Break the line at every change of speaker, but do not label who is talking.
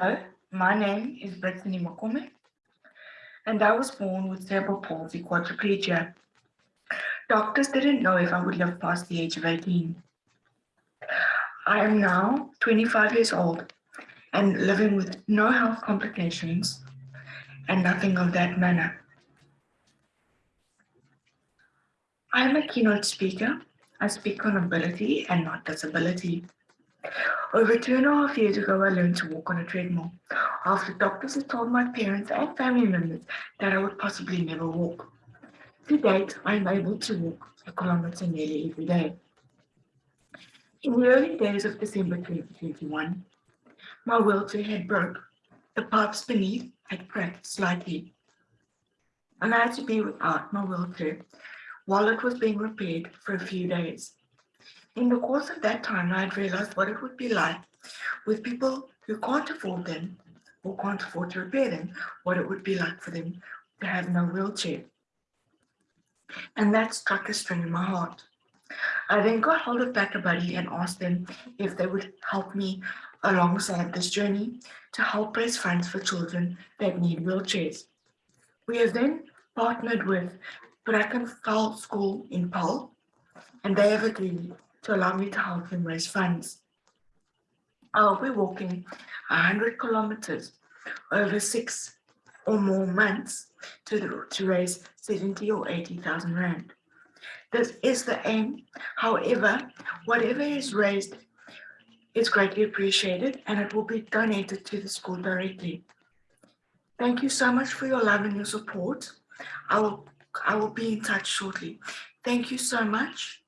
Hello, my name is Brittany Makome, and I was born with cerebral palsy quadriplegia. Doctors didn't know if I would live past the age of 18. I am now 25 years old and living with no health complications and nothing of that manner. I am a keynote speaker. I speak on ability and not disability. Over two and a half years ago, I learned to walk on a treadmill after doctors had told my parents and family members that I would possibly never walk. To date, I am able to walk a kilometer nearly every day. In the early days of December 2021, my wheelchair had broke. The pipes beneath had cracked slightly. And I had to be without my wheelchair while it was being repaired for a few days. In the course of that time, I had realized what it would be like with people who can't afford them or can't afford to repair them, what it would be like for them to have no wheelchair. And that struck a string in my heart. I then got hold of BackaBuddy and asked them if they would help me alongside this journey to help raise funds for children that need wheelchairs. We have then partnered with Brackenfell School in Paarl, and they have agreed to allow me to help him raise funds. I'll be walking 100 kilometers over six or more months to, the, to raise 70 or 80,000 rand. This is the aim. However, whatever is raised is greatly appreciated and it will be donated to the school directly. Thank you so much for your love and your support. I will, I will be in touch shortly. Thank you so much.